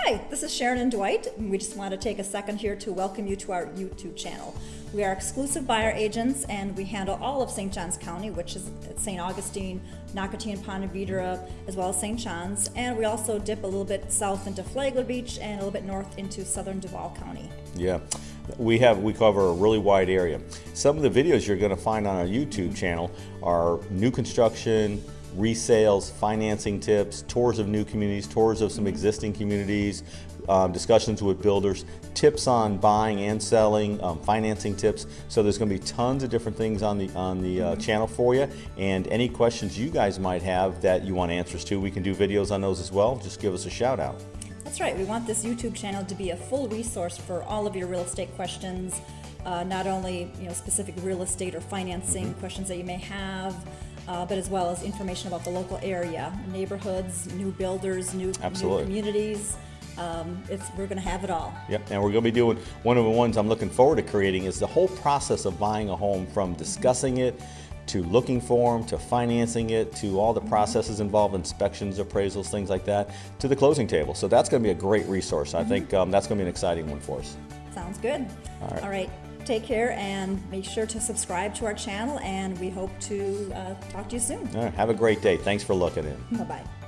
Hi, this is Sharon and Dwight. and We just want to take a second here to welcome you to our YouTube channel. We are exclusive buyer agents and we handle all of St. Johns County, which is St. Augustine, Nocatee and Ponte Vedra, as well as St. Johns. And we also dip a little bit south into Flagler Beach and a little bit north into southern Duval County. Yeah, we have we cover a really wide area. Some of the videos you're going to find on our YouTube channel are new construction, resales, financing tips, tours of new communities, tours of some existing communities, um, discussions with builders, tips on buying and selling, um, financing tips. So there's going to be tons of different things on the on the uh, channel for you. And any questions you guys might have that you want answers to, we can do videos on those as well. Just give us a shout out. That's right. We want this YouTube channel to be a full resource for all of your real estate questions, uh, not only you know specific real estate or financing questions that you may have, uh, but as well as information about the local area, neighborhoods, new builders, new, new communities. Um, it's, we're going to have it all. Yep, and we're going to be doing one of the ones I'm looking forward to creating is the whole process of buying a home from discussing it to looking for them to financing it to all the processes involved, inspections, appraisals, things like that, to the closing table. So that's going to be a great resource. I think um, that's going to be an exciting one for us. Sounds good. All right. All right. Take care and make sure to subscribe to our channel, and we hope to uh, talk to you soon. All right, have a great day. Thanks for looking in. Bye bye.